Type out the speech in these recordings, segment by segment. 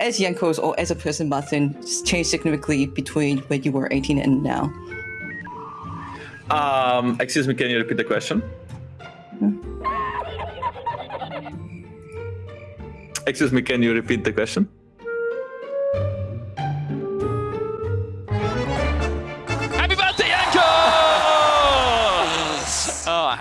as Jankos or as a person, Martin, changed significantly between when you were 18 and now? Um, excuse me, can you repeat the question? Excuse me, can you repeat the question?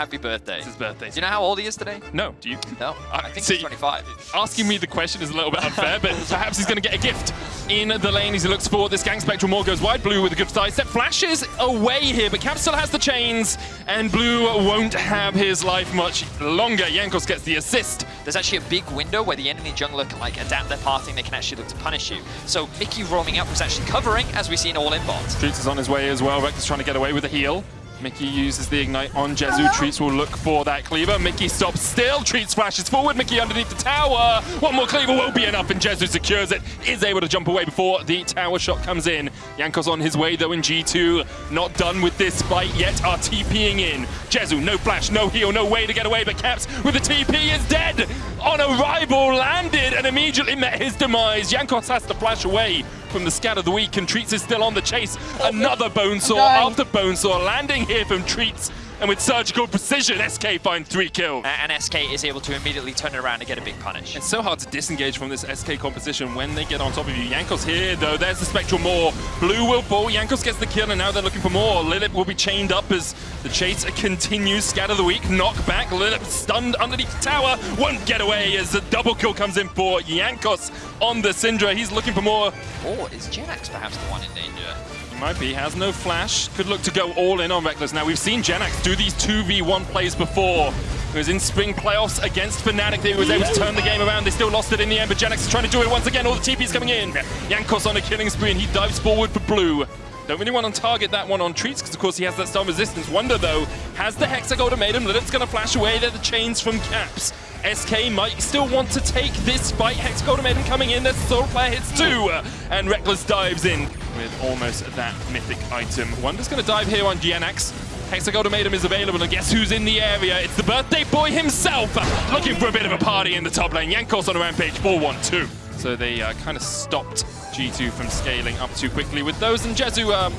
Happy birthday. It's his birthday. Do you know how old he is today? No, do you? No, Uh, I think see- he's 25. Asking me the question is a little bit unfair, but perhaps he's going to get a gift in the lane as he looks for this Gang Spectral. More goes wide. Blue with a good side step. Flashes away here, but Cap still has the chains, and Blue won't have his life much longer. Jankos gets the assist. There's actually a big window where the enemy jungler can like adapt their pathing, they can actually look to punish you. So Mikyx roaming up was actually covering, as we see in all in bots. Treatz is on his way as well. Rex is trying to get away with a heal. Mikyx uses the Ignite on Jezu. Treatz will look for that cleaver. Mikyx stops still. Treatz flashes forward. Mikyx underneath the tower. One more cleaver won't be enough, and Jezu secures it. Is able to jump away before the tower shot comes in. Jankos on his way, though, in G2. Not done with this fight yet. Are TPing in. Jezu, no flash, no heal, no way to get away, but Caps with the TP is dead. On arrival, landed, and immediately met his demise. Yankos has to flash away from the scat of the week, and Treatz is still on the chase. Another Bonesaw after Bonesaw landing here from Treatz, and with surgical precision, SK find three kills. And SK is able to immediately turn it around and get a big punish. It's so hard to disengage from this SK composition when they get on top of you. Jankos here, though. There's the Spectral more. Blue will fall. Jankos gets the kill, and now they're looking for more. Lilipp will be chained up as the chase continues. Scatter the weak, knock back. Lilipp stunned underneath the tower. Won't get away as the double kill comes in for Jankos on the Syndra. He's looking for more. Or is Jenax perhaps the one in danger? He might be, has no flash. Could look to go all in on Rekkles. Now, we've seen Jenax do these 2v1 plays before. He was in spring playoffs against Fnatic. that He was able to turn the game around. They still lost it in the end, but Jenax is trying to do it once again. All the TP's coming in. Jankos on a killing spree, and he dives forward for blue. Don't really want to target that one on Treatz, because of course he has that stun resistance. Wunder, though, has the Hexa Ultimatum. Lilith's going to flash away. They're the chains from Caps. SK might still want to take this fight. Hex Ultimatum coming in. There's Soul Player hits two. And Rekkles dives in with almost that mythic item. Wunder's going to dive here on GNX. Hexag Ultimatum is available, and guess who's in the area? It's the birthday boy himself, looking for a bit of a party in the top lane. Jankos on a rampage, 4-1-2. So they uh, kind of stopped G2 from scaling up too quickly with those, and Jezu, um,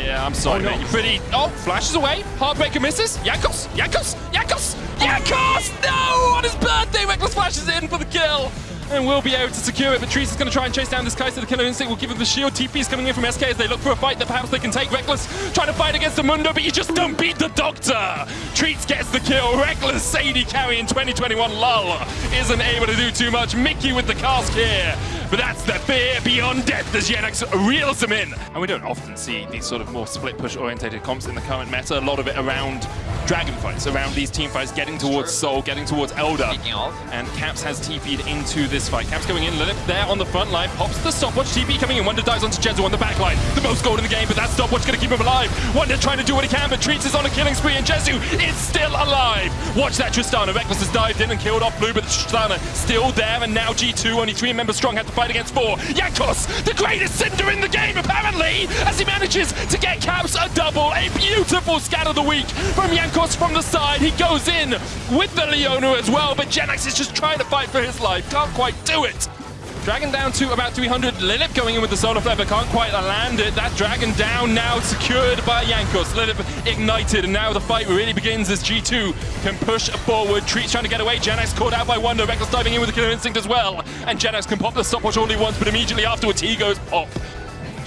yeah, I'm sorry, Oh, no. mate. You're pretty. Oh, flashes away. Heartbreaker misses. Jankos, Jankos, Jankos, Jankos! No! On his birthday, Rekkles flashes in for the kill. And will be able to secure it, but Trees is going to try and chase down this Kai'Sa. The Killer Instinct will give him the shield. TP is coming in from SK as they look for a fight that perhaps they can take. Rekkles trying to fight against the Mundo, but you just don't beat the Doctor. Treatz gets the kill. Rekkles Sadie carry in 2021. Lull isn't able to do too much. Mikyx with the cask here. But that's the fear beyond death as Jenax reels them in. And we don't often see these sort of more split push orientated comps in the current meta. A lot of it around dragon fights, around these team fights, getting towards Soul, getting towards Elder. Speaking of, And Caps has TP'd into this fight. Caps going in, Lilith there on the front line, pops the stopwatch, TP coming in, Wunder dives onto Jezu on the back line. The most gold in the game, but that stopwatch gonna keep him alive. Wunder trying to do what he can, but Treatz is on a killing spree, and Jezu is still alive. Watch that Tristana. Rekkles has dived in and killed off Blue, but Tristana still there, and now G2, only three members strong, had to fight against four. Jankos, the greatest Syndra in the game, apparently, as he manages to get Caps a double. A beautiful scat of the week from Jankos from the side. He goes in with the Leona as well, but Jenax is just trying to fight for his life. Can't quite do it. Dragon down to about 300. Lilipp going in with the Solar Flare, but can't quite land it. That Dragon down now, secured by Jankos. Lilipp ignited, and now the fight really begins as G2 can push forward. Treatz trying to get away. Jenax caught out by Wunder. Rekkles diving in with the Killer Instinct as well. And Jenax can pop the stopwatch only once, but immediately afterwards he goes pop.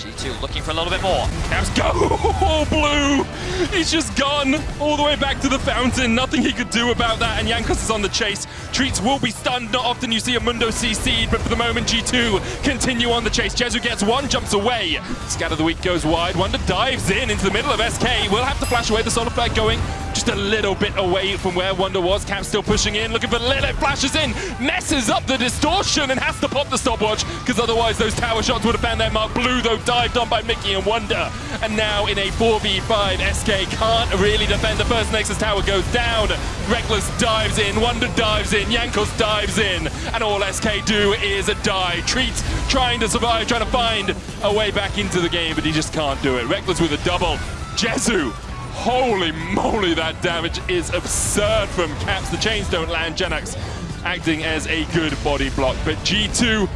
G2 looking for a little bit more. Caps go! Oh, Blue! He's just gone all the way back to the fountain. Nothing he could do about that, and Jankos is on the chase. Treatz will be stunned. Not often you see a Mundo CC'd, but for the moment, G2 continue on the chase. Jezu gets one, jumps away. Scatter the Weak goes wide. Wunder dives in into the middle of SK. We'll have to flash away. The Solar Flare going just a little bit away from where Wunder was. Cap still pushing in, looking for Lilith. Flashes in, messes up the distortion, and has to pop the stopwatch, because otherwise those tower shots would have found their mark. Blue, though, dived on by Mikyx and Wunder. And now in a 4v5, SK can't really defend the first Nexus tower goes down. Rekkles dives in, Wunder dives in, Jankos dives in, and all SK do is a die. Treat trying to survive, trying to find a way back into the game, but he just can't do it. Rekkles with a double. Jezu Holy moly, that damage is absurd from Caps. The chains don't land. Jenax acting as a good body block. But G2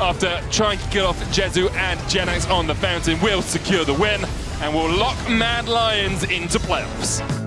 after trying to kill off Jezu and Jenax on the fountain will secure the win and will lock Mad Lions into playoffs.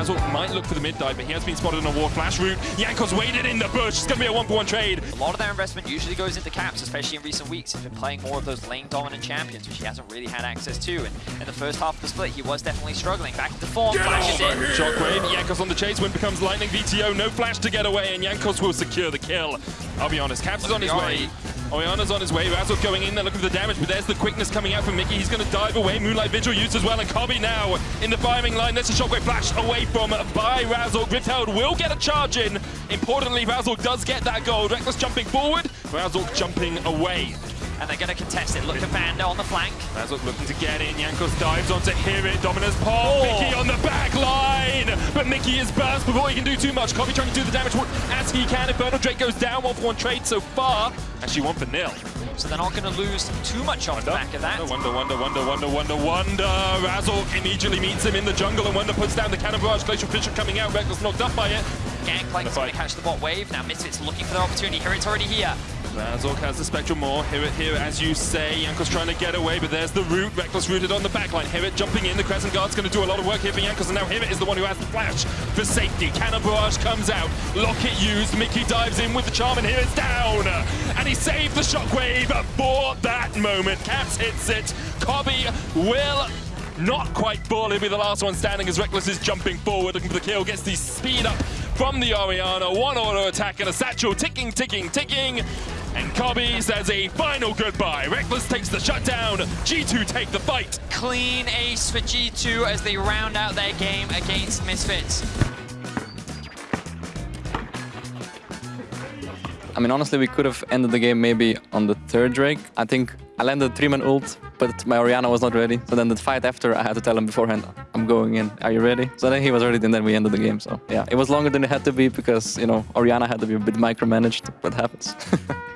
Razzle might look for the mid dive, but he has been spotted on a War Flash route. Jankos waited in the bush. It's going to be a one-for-one trade. A lot of their investment usually goes into caps, especially in recent weeks. He's been playing more of those lane dominant champions, which he hasn't really had access to. And in the first half of the split, he was definitely struggling. Back into form, flashes in. Shockwave, Jankos on the chase, win becomes Lightning VTO, no flash to get away, and Jankos will secure the kill. I'll be honest, Caps is on his way. Orianna's on his way, Razzle going in there looking for the damage, but there's the quickness coming out from Mikyx. He's going to dive away, Moonlight Vigil used as well, and Kobbe now in the firing line. There's a Shockwave flash away from uh, by Razzle. Griftheld will get a charge in. Importantly, Razzle does get that gold. Rekkles jumping forward, Razzle jumping away. And they're going to contest it. Look at Vander on the flank. Razzle looking to get in. Jankos dives on onto Hirit. Dominus Paul. Oh. Mikyx on the back line. But Mikyx is burst before he can do too much. Kobbe trying to do the damage as he can. Infernal Drake goes down. One for one trade so far. Actually, one for nil. So they're not going to lose too much off the back of that. Wunder, wonder, wonder, wonder, wonder, wonder. Razzle immediately meets him in the jungle, and Wunder puts down the cannon barrage. Glacial Fissure coming out. Rekkles knocked up by it. Gangplank is going to catch the bot wave. Now Misfits looking for the opportunity. HiRit's already here. Razork has the Spectral. HiRit here, as you say. Jankos trying to get away, but there's the root. Rekkles rooted on the backline. HiRit jumping in. The Crescent Guard's going to do a lot of work here for Jankos, and now HiRit is the one who has the flash for safety. Cannon Barrage comes out. Locket used. Mikyx dives in with the charm, and HiRit's down. And he saved the Shockwave for that moment. Caps hits it. Kobbe will not quite fall. He'll be the last one standing as Rekkles is jumping forward, looking for the kill. Gets the speed up from the Orianna. One auto attack and a satchel ticking, ticking, ticking. And Kobbe says a final goodbye. Rekkles takes the shutdown. G2 take the fight. Clean ace for G2 as they round out their game against Misfits. I mean, honestly, we could have ended the game maybe on the third Drake. I think I landed three-man ult, but my Orianna was not ready. So then the fight after, I had to tell him beforehand, I'm going in, are you ready? So then he was ready, and then we ended the game. So yeah, it was longer than it had to be because, you know, Orianna had to be a bit micromanaged, but happens.